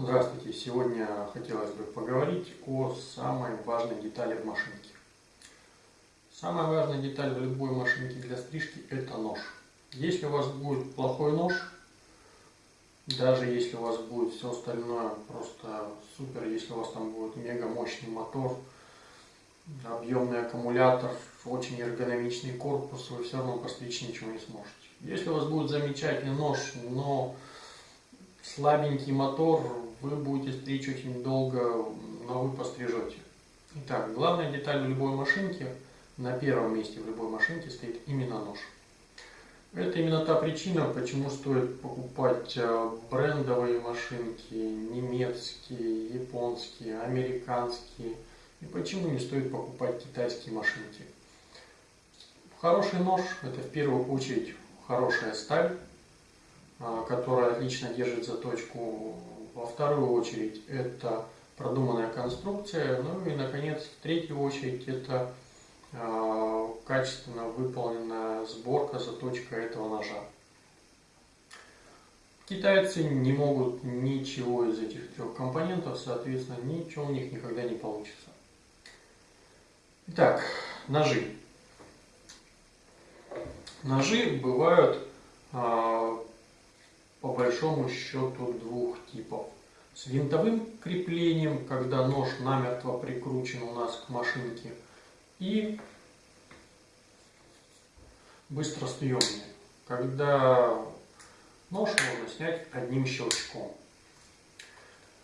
Здравствуйте! Сегодня хотелось бы поговорить о самой важной детали в машинке. Самая важная деталь в любой машинке для стрижки – это нож. Если у вас будет плохой нож, даже если у вас будет все остальное просто супер, если у вас там будет мега мощный мотор, объемный аккумулятор, очень эргономичный корпус, вы все равно постричь ничего не сможете. Если у вас будет замечательный нож, но слабенький мотор, вы будете стричь очень долго, но вы пострижете. Итак, главная деталь в любой машинке, на первом месте в любой машинке стоит именно нож. Это именно та причина, почему стоит покупать э, брендовые машинки, немецкие, японские, американские, и почему не стоит покупать китайские машинки. Хороший нож – это в первую очередь хорошая сталь, которая отлично держит заточку. Во вторую очередь это продуманная конструкция. Ну и, наконец, в третью очередь это а, качественно выполненная сборка, заточка этого ножа. Китайцы не могут ничего из этих трех компонентов, соответственно, ничего у них никогда не получится. Итак, ножи. Ножи бывают а, по большому счету двух типов. С винтовым креплением, когда нож намертво прикручен у нас к машинке, и быстросъемные, когда нож можно снять одним щелчком.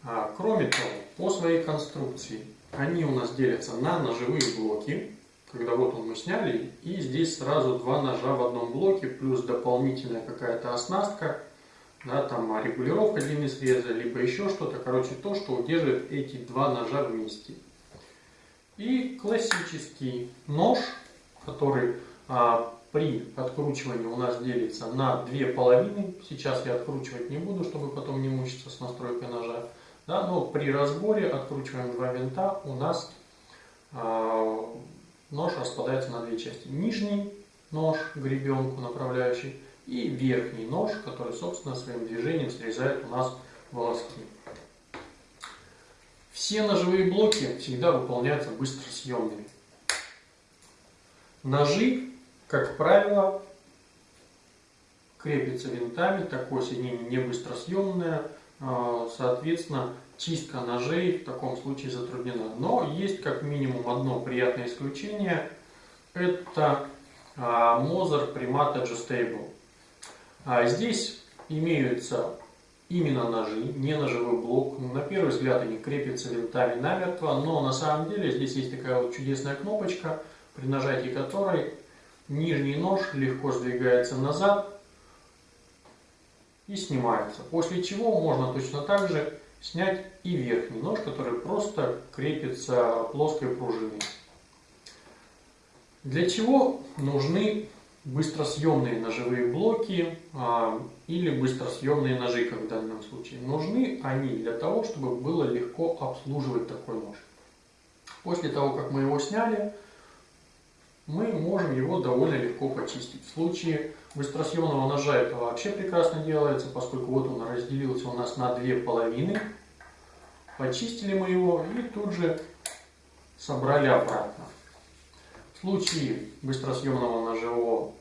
А, кроме того, по своей конструкции они у нас делятся на ножевые блоки, когда вот он мы сняли, и здесь сразу два ножа в одном блоке, плюс дополнительная какая-то оснастка, да, там регулировка длины среза, либо еще что-то, короче, то, что удерживает эти два ножа вместе. И классический нож, который а, при откручивании у нас делится на две половины. Сейчас я откручивать не буду, чтобы потом не мучиться с настройкой ножа. Да, но при разборе откручиваем два винта, у нас а, нож распадается на две части. Нижний нож, гребенку направляющий, и верхний нож, который, собственно, своим движением срезает у нас волоски. Все ножевые блоки всегда выполняются быстросъемными. Ножи, как правило, крепятся винтами, такое соединение не быстросъемное, а, соответственно, чистка ножей в таком случае затруднена. Но есть как минимум одно приятное исключение, это Moser Primat Adjustable. А здесь имеются именно ножи, не ножевой блок. На первый взгляд они крепятся винтами намертво, но на самом деле здесь есть такая вот чудесная кнопочка, при нажатии которой нижний нож легко сдвигается назад и снимается. После чего можно точно так же снять и верхний нож, который просто крепится плоской пружиной. Для чего нужны быстросъемные ножевые блоки а, или быстросъемные ножи, как в данном случае. Нужны они для того, чтобы было легко обслуживать такой нож. После того, как мы его сняли, мы можем его довольно легко почистить. В случае быстросъемного ножа это вообще прекрасно делается, поскольку вот он разделился у нас на две половины. Почистили мы его и тут же собрали обратно. Случае быстросъемного ножевого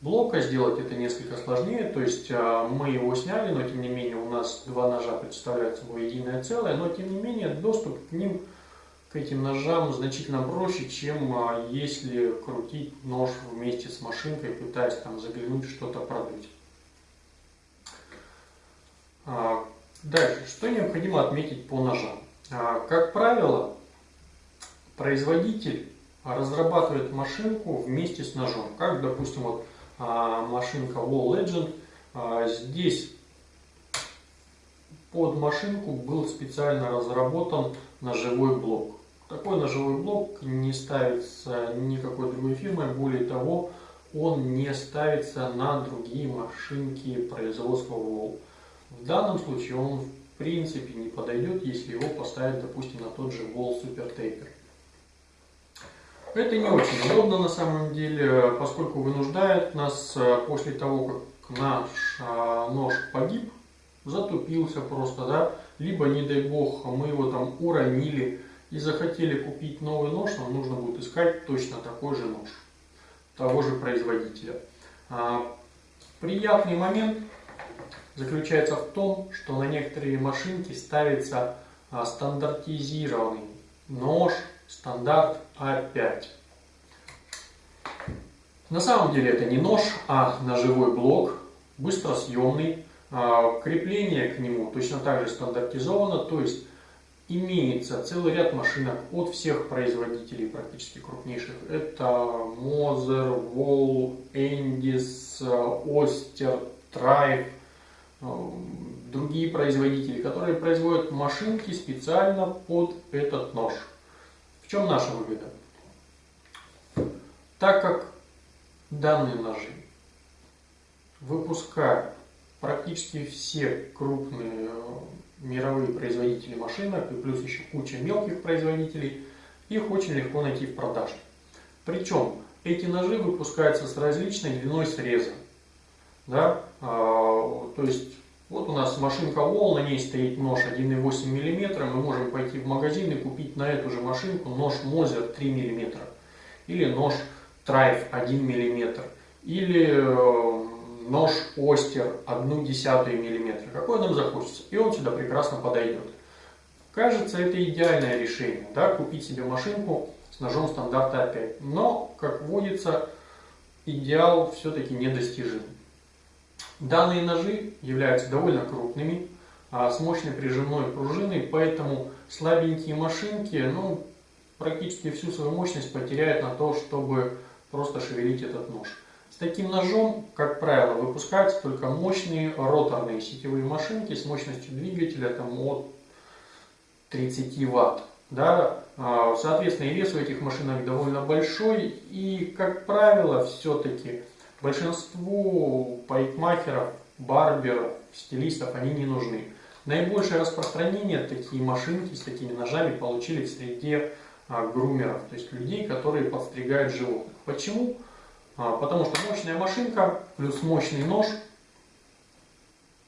блока сделать это несколько сложнее, то есть а, мы его сняли, но тем не менее у нас два ножа представляют собой единое целое, но тем не менее доступ к ним, к этим ножам значительно проще, чем а, если крутить нож вместе с машинкой, пытаясь там заглянуть что-то продуть. А, дальше, что необходимо отметить по ножам? Как правило, производитель разрабатывает машинку вместе с ножом. Как, допустим, вот а, машинка Wall Legend. А, здесь под машинку был специально разработан ножевой блок. Такой ножевой блок не ставится никакой другой фирмой, более того, он не ставится на другие машинки производства Wall. В данном случае он в принципе не подойдет, если его поставить, допустим, на тот же Wall Super Taper. Это не очень удобно на самом деле, поскольку вынуждает нас э, после того, как наш э, нож погиб, затупился просто, да, либо, не дай бог, мы его там уронили и захотели купить новый нож, нам нужно будет искать точно такой же нож, того же производителя. А, приятный момент заключается в том, что на некоторые машинки ставится а, стандартизированный нож стандарт А5. На самом деле это не нож, а ножевой блок, быстросъемный. А, крепление к нему точно так же стандартизовано, то есть имеется целый ряд машинок от всех производителей практически крупнейших. Это Moser, Wall, Endis, Oster, Trife, другие производители, которые производят машинки специально под этот нож. В чем наша выгода? Так как данные ножи выпускают практически все крупные э, мировые производители машинок и плюс еще куча мелких производителей, их очень легко найти в продаже. Причем эти ножи выпускаются с различной длиной среза. Да? А, то есть вот у нас машинка Wall, на ней стоит нож 1,8 мм, мы можем пойти в магазин и купить на эту же машинку нож Moser 3 мм или нож Trife 1 мм или э, нож Остер 1 десятую мм, какой нам захочется, и он сюда прекрасно подойдет. Кажется, это идеальное решение, да, купить себе машинку с ножом стандарта 5. Но, как водится, идеал все-таки недостижим. Данные ножи являются довольно крупными, а, с мощной прижимной пружиной, поэтому слабенькие машинки ну, практически всю свою мощность потеряют на то, чтобы просто шевелить этот нож. С таким ножом, как правило, выпускаются только мощные роторные сетевые машинки с мощностью двигателя там, от 30 Вт. Да? А, соответственно, и вес у этих машинок довольно большой, и, как правило, все-таки большинству парикмахеров, барберов, стилистов они не нужны. Наибольшее распространение такие машинки с такими ножами получили в среде а, грумеров, то есть людей, которые подстригают животных. Почему? А, потому что мощная машинка плюс мощный нож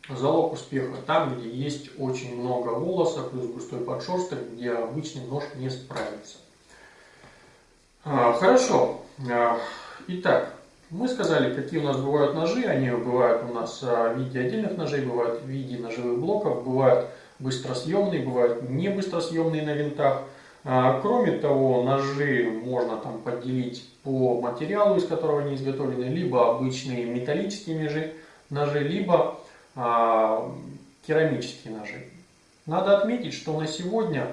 залог успеха. Там, где есть очень много волоса, плюс густой подшерсток, где обычный нож не справится. А, хорошо. Итак, мы сказали, какие у нас бывают ножи. Они бывают у нас в виде отдельных ножей, бывают в виде ножевых блоков, бывают быстросъемные, бывают не быстросъемные на винтах. Кроме того, ножи можно там поделить по материалу, из которого они изготовлены, либо обычные металлические ножи, ножи либо а, керамические ножи. Надо отметить, что на сегодня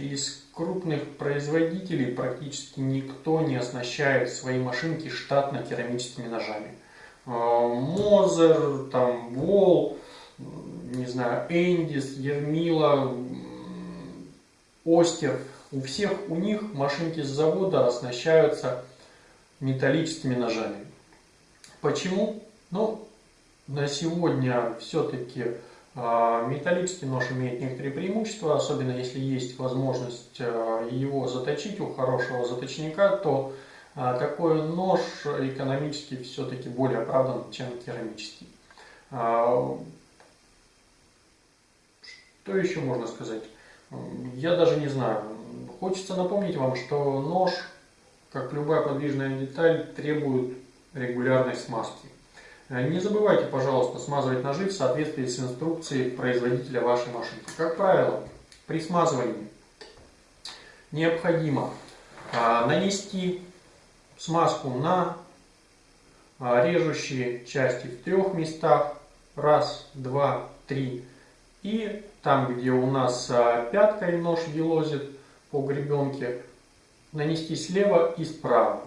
из крупных производителей практически никто не оснащает свои машинки штатно керамическими ножами. Мозер, там, Вол, не знаю, Эндис, Ермила, Остер – у всех у них машинки с завода оснащаются металлическими ножами. Почему? Ну, на сегодня все-таки металлический нож имеет некоторые преимущества, особенно если есть возможность а, его заточить у хорошего заточника, то а, такой нож экономически все-таки более оправдан, чем керамический. Что еще можно сказать? Я даже не знаю. Хочется напомнить вам, что нож, как любая подвижная деталь, требует регулярной смазки. Не забывайте, пожалуйста, смазывать ножи в соответствии с инструкцией производителя вашей машинки. Как правило, при смазывании необходимо а, нанести смазку на а, режущие части в трех местах. Раз, два, три. И там, где у нас а, пяткой нож елозит, по гребенке нанести слева и справа.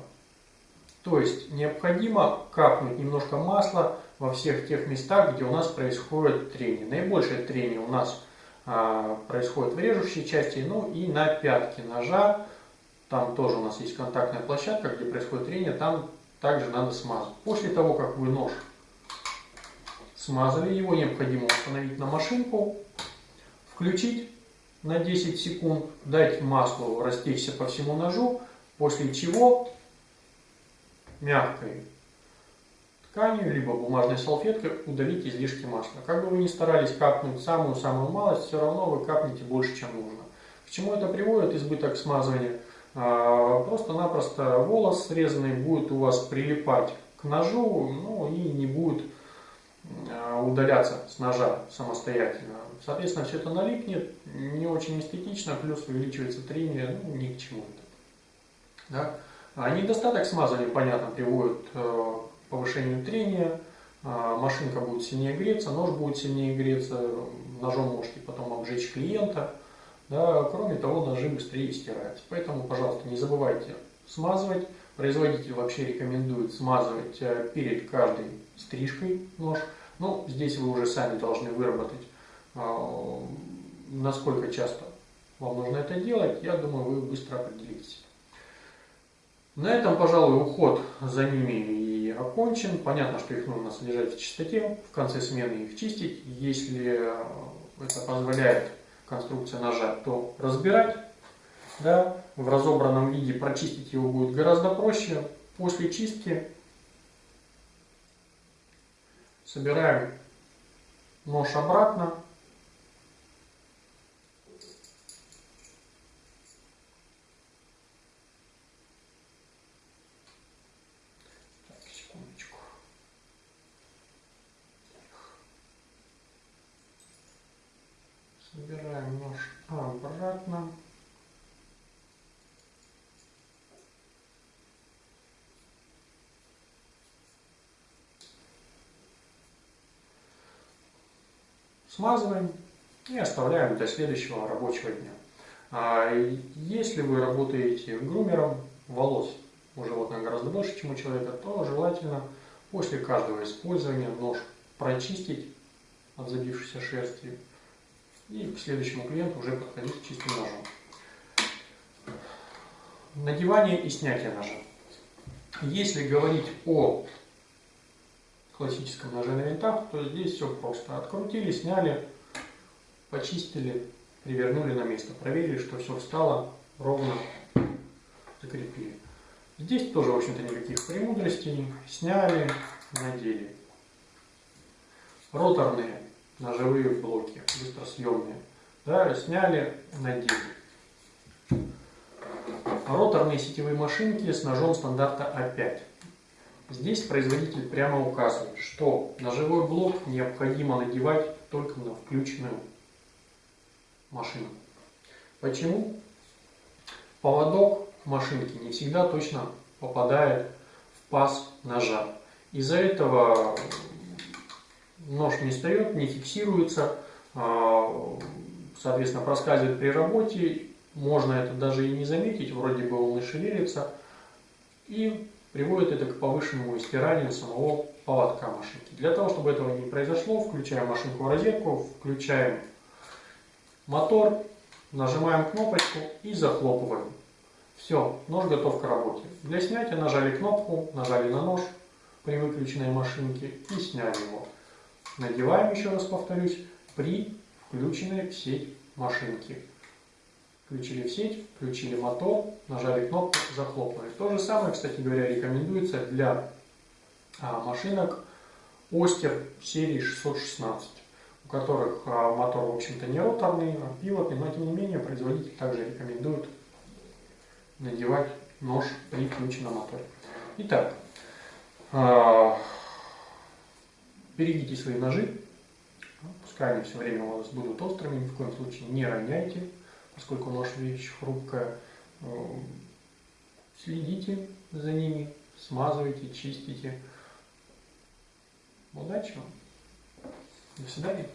То есть необходимо капнуть немножко масла во всех тех местах, где у нас происходит трение. Наибольшее трение у нас а, происходит в режущей части, ну и на пятке ножа. Там тоже у нас есть контактная площадка, где происходит трение, там также надо смазать. После того, как вы нож смазали, его необходимо установить на машинку, включить на 10 секунд, дать маслу растечься по всему ножу, после чего мягкой тканью, либо бумажной салфеткой удалить излишки масла. Как бы вы ни старались капнуть самую-самую малость, все равно вы капнете больше, чем нужно. К чему это приводит? Избыток смазывания. А, просто-напросто волос срезанный будет у вас прилипать к ножу, ну и не будет а, удаляться с ножа самостоятельно. Соответственно, все это налипнет, не очень эстетично, плюс увеличивается трение, ну ни к чему это. Да? А недостаток смазывания, понятно, приводит э, к повышению трения, машинка будет сильнее греться, нож будет сильнее греться, ножом можете потом обжечь клиента. Да, кроме того, ножи быстрее стираются. Поэтому, пожалуйста, не забывайте смазывать. Производитель вообще рекомендует смазывать э, перед каждой стрижкой нож. Но здесь вы уже сами должны выработать, э, насколько часто вам нужно это делать. Я думаю, вы быстро определитесь. На этом, пожалуй, уход за ними и окончен. Понятно, что их нужно содержать в чистоте, в конце смены их чистить. Если это позволяет конструкция ножа, то разбирать да, в разобранном виде прочистить его будет гораздо проще. После чистки собираем нож обратно. Так, секундочку. Собираем нож обратно. Смазываем и оставляем для следующего рабочего дня. А если вы работаете грумером волос у животных гораздо больше, чем у человека, то желательно после каждого использования нож прочистить от забившейся шерсти и к следующему клиенту уже подходить чистым ножом. Надевание и снятие ножа. Если говорить о классическом ноже на винтах, то здесь все просто. Открутили, сняли, почистили, привернули на место. Проверили, что все встало ровно, закрепили. Здесь тоже, в общем-то, никаких премудростей. Сняли, надели. Роторные ножевые блоки, быстросъемные. Да, сняли, надели. Роторные сетевые машинки с ножом стандарта А5. Здесь производитель прямо указывает, что ножевой блок необходимо надевать только на включенную машину. Почему? Поводок машинки не всегда точно попадает в паз ножа. Из-за этого нож не встает, не фиксируется, а, соответственно, проскальзывает при работе. Можно это даже и не заметить, вроде бы он и шевелится. И приводит это к повышенному стиранию самого поводка машинки. Для того, чтобы этого не произошло, включаем машинку в розетку, включаем мотор, нажимаем кнопочку и захлопываем. Все, нож готов к работе. Для снятия нажали кнопку, нажали на нож при выключенной машинке и сняли его. Надеваем, еще раз повторюсь, при включенной в сеть машинки. Включили в сеть, включили мотор, нажали кнопку, захлопнули. То же самое, кстати говоря, рекомендуется для а, машинок Остер серии 616, у которых а, мотор, в общем-то, не роторный, а пилотный, но тем не менее производитель также рекомендует надевать нож при включенном моторе. Итак, а, берегите свои ножи, пускай они все время у вас будут острыми, ни в коем случае не роняйте поскольку наша вещь хрупкая, э, следите за ними, смазывайте, чистите. Удачи вам! До свидания!